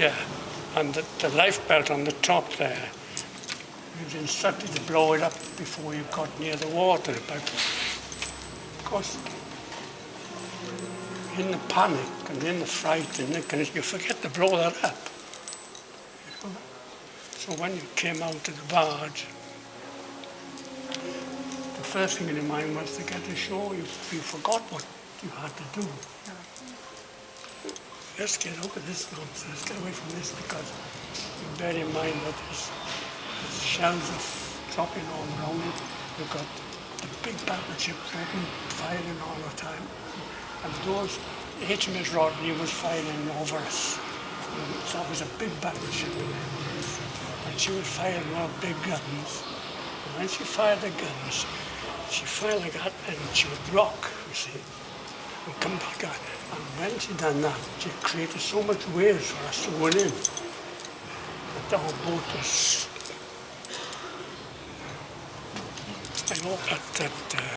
Yeah, and the, the life belt on the top there, he was instructed to blow it up before you got near the water, but of course, in the panic and in the fright and the you forget to blow that up. So when you came out of the barge, the first thing in your mind was to get ashore. You, you forgot what you had to do. Let's get of this nonsense, get away from this because you bear in mind that there's, there's shells are dropping all around you. You've got the big battleships open, firing all the time. And those, HMS Rodney was firing over us. And that was a big battleship. And she was firing our big guns. And when she fired the guns, she fired like that and she would rock, you see and come back out. And when she done that, she created so much waves for us to go in. But our boat was... I hope that... that uh,